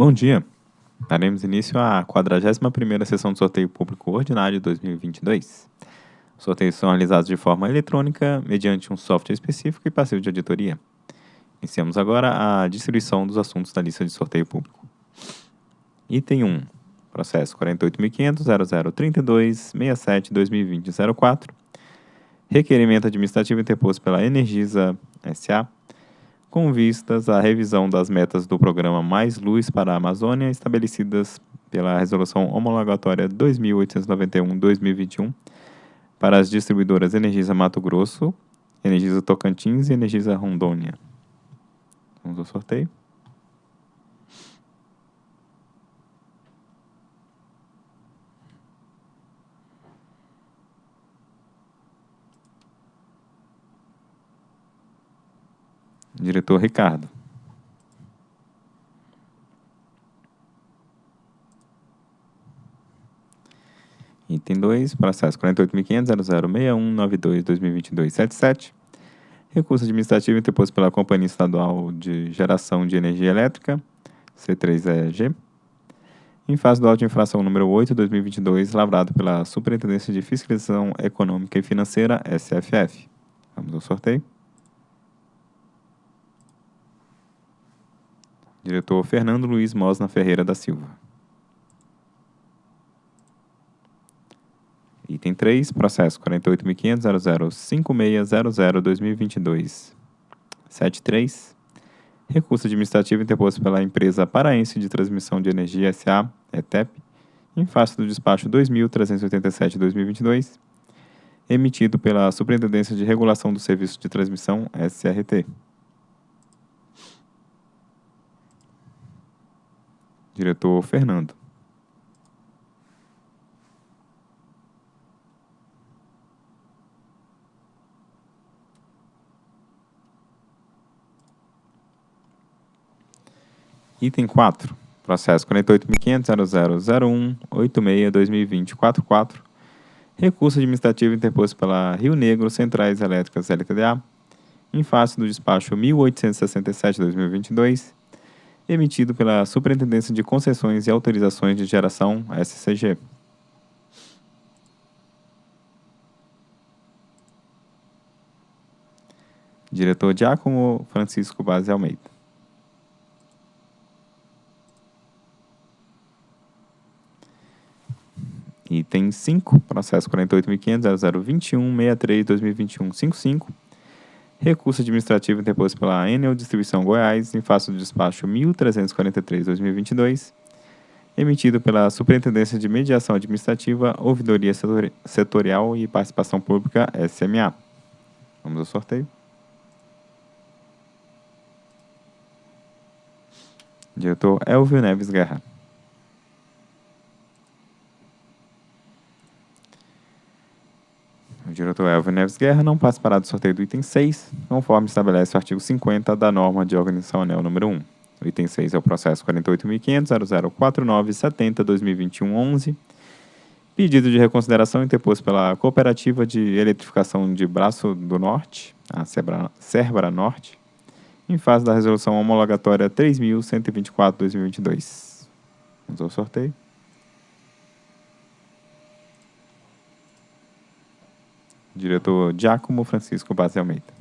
Bom dia. Daremos início à 41ª sessão do sorteio público ordinário de 2022. Os sorteios são realizados de forma eletrônica, mediante um software específico e passivo de auditoria. Iniciamos agora a distribuição dos assuntos da lista de sorteio público. Item 1. Processo 48.500.0032.67.2020.04. Requerimento administrativo interposto pela Energisa S.A., com vistas à revisão das metas do programa Mais Luz para a Amazônia estabelecidas pela Resolução Homologatória 2891-2021 para as distribuidoras Energisa Mato Grosso, Energisa Tocantins e Energisa Rondônia. Vamos ao sorteio. Diretor Ricardo. Item 2, processo 48.500.0061.92.2022.77. Recurso administrativo interposto pela Companhia Estadual de Geração de Energia Elétrica, C3EG, em fase do auto de infração número 8, 2022, lavrado pela Superintendência de Fiscalização Econômica e Financeira, SFF. Vamos ao sorteio. Diretor Fernando Luiz Mosna Ferreira da Silva. Item 3, processo 48.500.0056.00.2022.73. Recurso administrativo interposto pela empresa paraense de transmissão de energia SA, ETEP, em face do despacho 2.387-2022, emitido pela Superintendência de Regulação do Serviço de Transmissão, SRT. Diretor Fernando. Item 4. Processo 48.500.0001.86.2020.44. Recurso administrativo interposto pela Rio Negro Centrais Elétricas LTDA, em face do despacho 1867-2022, emitido pela Superintendência de Concessões e Autorizações de Geração, SCG. Diretor Giacomo Francisco Base Almeida. Item 5, processo 48.500.0021.63.2021.55 Recurso administrativo interposto pela Enel Distribuição Goiás em face do despacho 1343-2022, emitido pela Superintendência de Mediação Administrativa, Ouvidoria Setorial e Participação Pública, SMA. Vamos ao sorteio. Diretor Elvio Neves Guerra. O diretor Elvio Neves Guerra não participará do sorteio do item 6, conforme estabelece o artigo 50 da norma de organização ANEL número 1. O item 6 é o processo 48.500.0049.70.2021.11, pedido de reconsideração interposto pela Cooperativa de Eletrificação de Braço do Norte, a Cerbra Norte, em fase da resolução homologatória 3.124.2022. Vamos ao sorteio. Diretor Giacomo Francisco Base Almeida.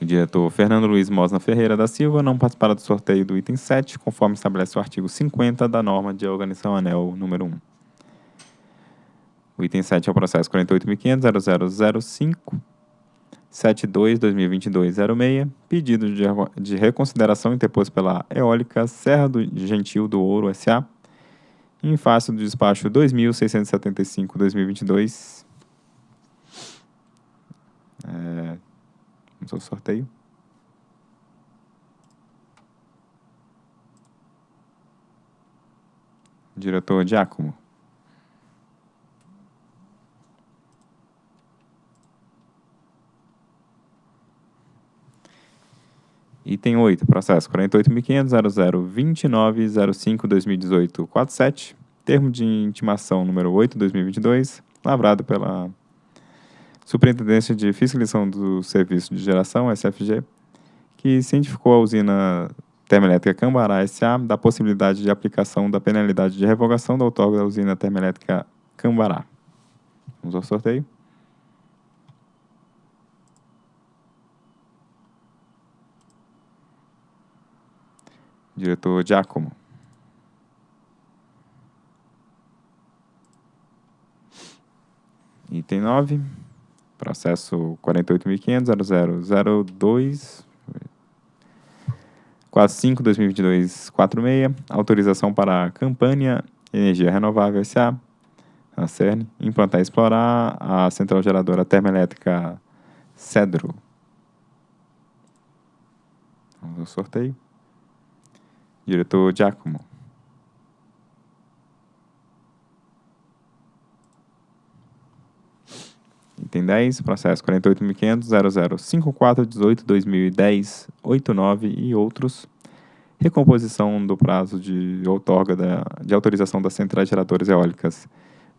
O diretor Fernando Luiz Mosna Ferreira da Silva não participará do sorteio do item 7, conforme estabelece o artigo 50 da norma de organização ANEL número 1. O item 7 é o processo 48.500.0005 72-2022-06, pedido de, de reconsideração interposto pela Eólica Serra do Gentil do Ouro S.A., em face do despacho 2675-2022. É, vamos ao sorteio. Diretor Giacomo. Item 8, processo 48.500.0029.05.2018.47, termo de intimação número 8, 2022, lavrado pela Superintendência de Fiscalização do Serviço de Geração, SFG, que cientificou a usina termoelétrica Cambará S.A. da possibilidade de aplicação da penalidade de revogação da outorga da usina termoelétrica Cambará. Vamos ao sorteio. Diretor Giacomo. Item 9, processo 48.500.0002, 45.2022.46, autorização para a campanha Energia Renovável S.A., a CERN, implantar e explorar a central geradora termoelétrica Cedro. Vamos ao sorteio. Diretor Giacomo. Item 10, processo 48.500.0054.18.2010.89 e outros. Recomposição do prazo de outorga da, de autorização das centrais geradoras eólicas.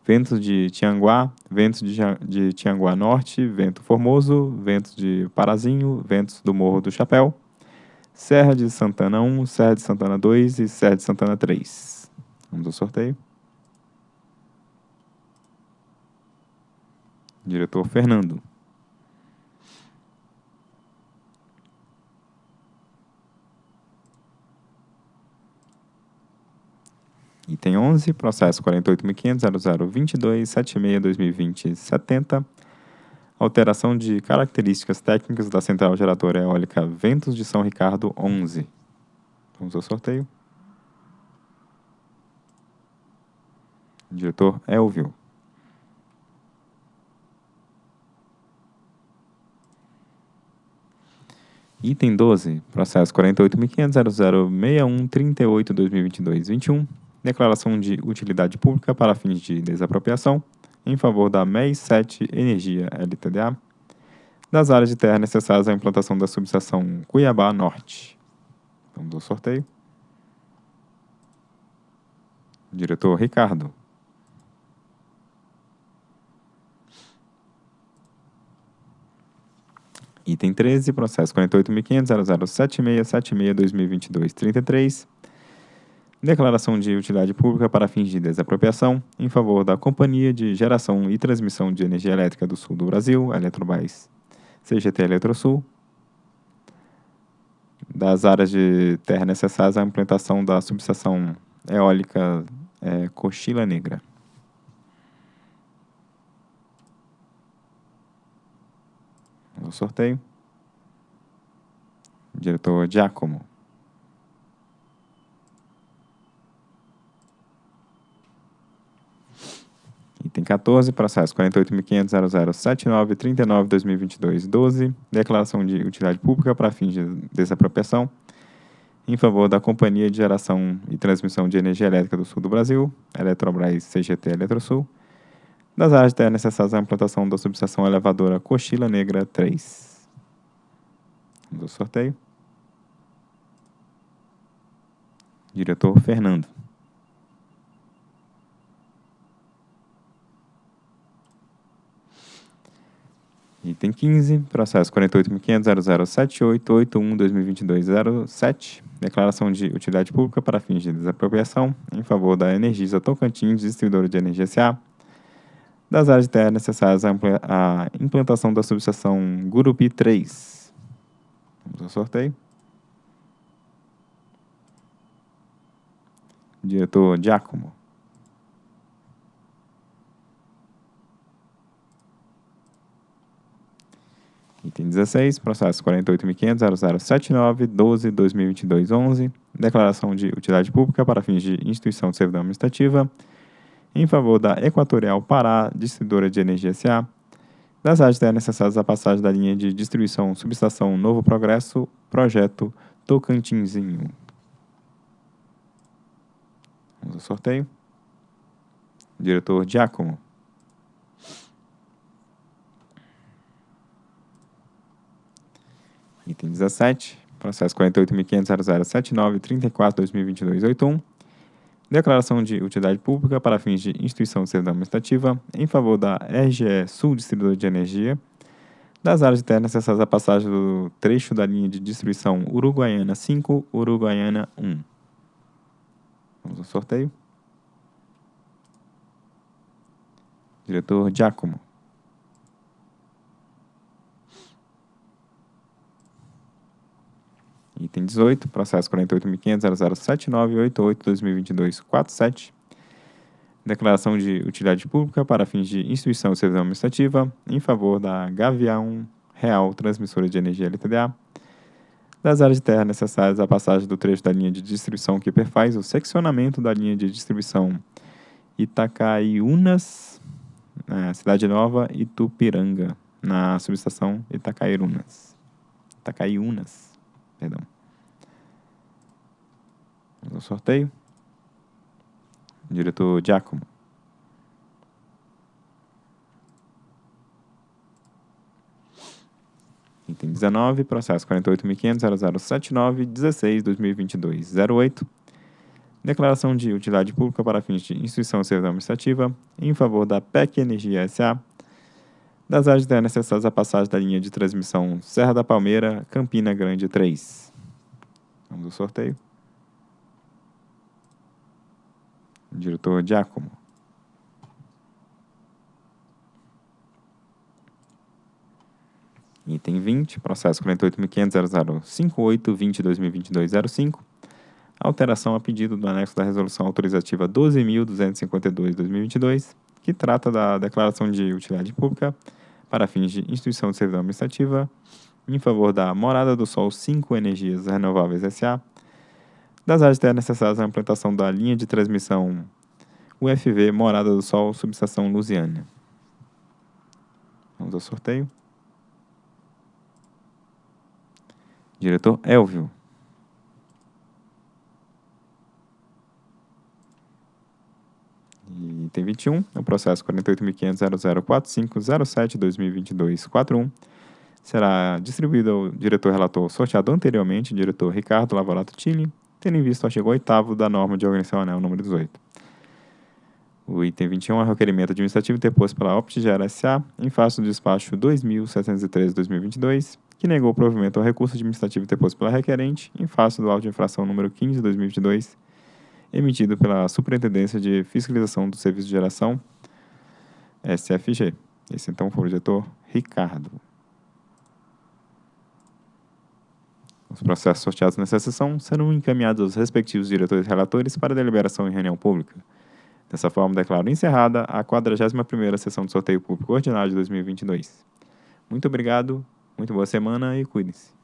Ventos de Tianguá, ventos de, de Tianguá Norte, vento Formoso, ventos de Parazinho, ventos do Morro do Chapéu, Serra de Santana 1, Serra de Santana 2 e Serra de Santana 3. Vamos ao sorteio. Diretor Fernando. Item 11, processo 48.500.0022.76.2020.70. Alteração de características técnicas da central geradora eólica Ventos de São Ricardo 11. Vamos ao sorteio. Diretor Elvio. Item 12, processo 48.500.0061.38.2022.21, declaração de utilidade pública para fins de desapropriação em favor da MEI 7 Energia LTDA, das áreas de terra necessárias à implantação da subestação Cuiabá Norte. Vamos ao sorteio. Diretor Ricardo. Item 13, processo 48.500.0076.76.2022.33. Declaração de utilidade pública para fins de desapropriação em favor da Companhia de Geração e Transmissão de Energia Elétrica do Sul do Brasil, Eletrobras, CGT Eletrosul, das áreas de terra necessárias à implantação da subestação eólica é, Cochila Negra. O sorteio. Diretor Giacomo. Item 14, processo 48.500.0079.39.2022.12, declaração de utilidade pública para fins de desapropriação em favor da Companhia de Geração e Transmissão de Energia Elétrica do Sul do Brasil, Eletrobras CGT Eletrosul, das áreas de terra necessárias à implantação da subestação elevadora Cochila Negra 3. Vamos ao sorteio. Diretor Fernando. Item 15, processo 48.500.0078.81.2022.07, declaração de utilidade pública para fins de desapropriação em favor da Energisa Tocantins, distribuidora de energia SA, das áreas de terra necessárias à implantação da subestação Gurupi 3. Vamos ao sorteio. Diretor Giacomo. Item 16, processo 48.500.0079.12.2022.11, declaração de utilidade pública para fins de instituição de servidão administrativa, em favor da Equatorial Pará, distribuidora de energia SA, das áreas necessárias à passagem da linha de distribuição subestação Novo Progresso, projeto Tocantinzinho. Vamos ao sorteio. Diretor Giacomo. Item 17, processo 48.500.0079.34.2022.81, declaração de utilidade pública para fins de instituição de servidão administrativa em favor da RGE Sul Distribuidora de Energia, das áreas de terra necessárias à passagem do trecho da linha de distribuição Uruguaiana 5, Uruguaiana 1. Vamos ao sorteio. Diretor Giacomo. Item 18, processo 48.500.007988-2022-47. Declaração de utilidade pública para fins de instituição de servidão administrativa em favor da Gavião Real Transmissora de Energia LTDA, das áreas de terra necessárias à passagem do trecho da linha de distribuição que perfaz o seccionamento da linha de distribuição Itacaiunas, na Cidade Nova e Tupiranga, na subestação Itacaiunas. Itacaiunas, perdão. Vamos ao sorteio. Diretor Giacomo. Item 19, processo 48.500.0079.16.2022.08. Declaração de utilidade pública para fins de instituição de administrativa em favor da PEC Energia S.A. das áreas de necessárias à passagem da linha de transmissão Serra da Palmeira, Campina Grande 3. Vamos ao sorteio. Diretor Giacomo. Item 20, processo 48.500.0058.20.2022.05. Alteração a pedido do anexo da resolução autorizativa 12.252.2022, que trata da declaração de utilidade pública para fins de instituição de servidão administrativa em favor da Morada do Sol 5 Energias Renováveis S.A., das áreas terras necessárias à implantação da linha de transmissão UFV Morada do Sol, subestação Lusiana. Vamos ao sorteio. Diretor Elvio. E item 21, o processo 48.500.0045.07.2022.41 será distribuído ao diretor relator sorteado anteriormente, diretor Ricardo Lavorato Tille, tendo em vista o artigo 8 da norma de organização anel número 18. O item 21 é o requerimento administrativo deposto pela Optigera S.A. em face do despacho 2713-2022, que negou o provimento ao recurso administrativo deposto pela requerente em face do auto de infração número 15 2022, emitido pela Superintendência de Fiscalização do Serviço de Geração, SFG. Esse então foi o diretor Ricardo. Os processos sorteados nessa sessão serão encaminhados aos respectivos diretores e relatores para deliberação em reunião pública. Dessa forma, declaro encerrada a 41ª sessão de sorteio público ordinário de 2022. Muito obrigado, muito boa semana e cuidem-se.